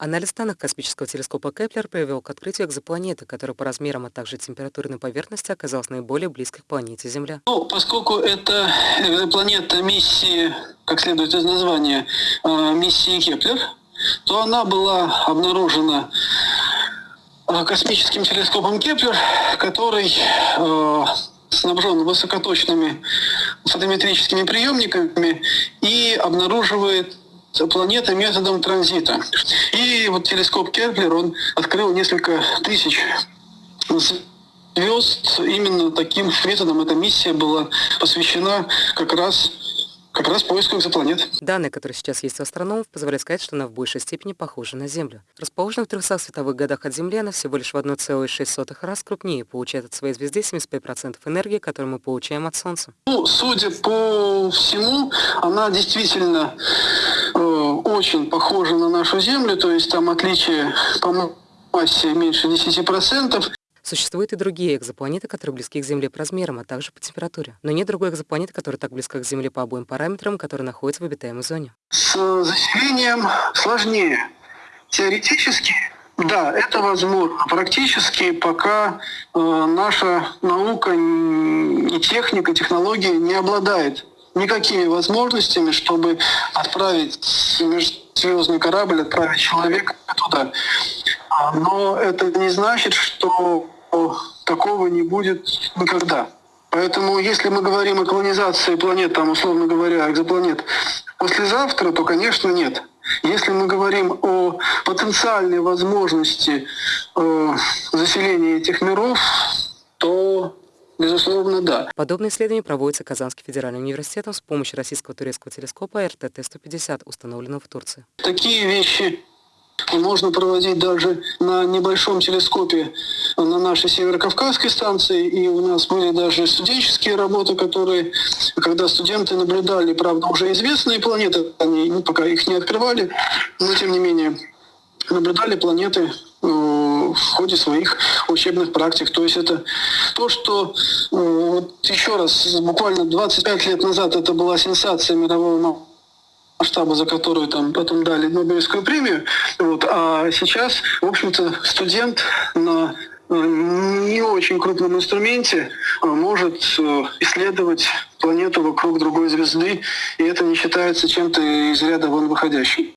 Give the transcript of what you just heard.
Анализ данных космического телескопа Кеплер привел к открытию экзопланеты, которая по размерам, а также температурной поверхности оказалась наиболее близкой к планете Земля. Ну, поскольку это экзопланета миссии, как следует из названия, э, миссии Кеплер, то она была обнаружена э, космическим телескопом Кеплер, который э, снабжен высокоточными фотометрическими приемниками и обнаруживает планеты методом транзита. И вот телескоп Кеплер, он открыл несколько тысяч звезд именно таким методом. Эта миссия была посвящена как раз как раз поиску экзопланет. Данные, которые сейчас есть у астрономов, позволяют сказать, что она в большей степени похожа на Землю. Расположена в 300 световых годах от Земли, она всего лишь в 1,6 раз крупнее, получает от своей звезды 75% энергии, которую мы получаем от Солнца. Ну, судя по всему, она действительно очень похожа на нашу Землю, то есть там отличие по массе меньше 10%. Существуют и другие экзопланеты, которые близки к Земле по размерам, а также по температуре. Но нет другой экзопланеты, которая так близка к Земле по обоим параметрам, которая находится в обитаемой зоне. С заселением сложнее. Теоретически, да, это возможно. Практически пока э, наша наука и техника, технология не обладает никакими возможностями, чтобы отправить межзвездный корабль, отправить человека туда. А, но это не значит, что такого не будет никогда. Поэтому если мы говорим о колонизации планет, там, условно говоря, экзопланет, послезавтра, то, конечно, нет. Если мы говорим о потенциальной возможности э, заселения этих миров, Безусловно, да. Подобные исследования проводятся Казанским федеральным университетом с помощью российского турецкого телескопа РТТ-150, установленного в Турции. Такие вещи можно проводить даже на небольшом телескопе на нашей Северокавказской станции. И у нас были даже студенческие работы, которые, когда студенты наблюдали, правда, уже известные планеты, они ну, пока их не открывали, но тем не менее наблюдали планеты э, в ходе своих учебных практик. То есть это то, что э, вот еще раз, буквально 25 лет назад это была сенсация мирового масштаба, за которую там потом дали Нобелевскую премию. Вот. А сейчас, в общем-то, студент на э, не очень крупном инструменте э, может исследовать планету вокруг другой звезды, и это не считается чем-то из ряда вон выходящим.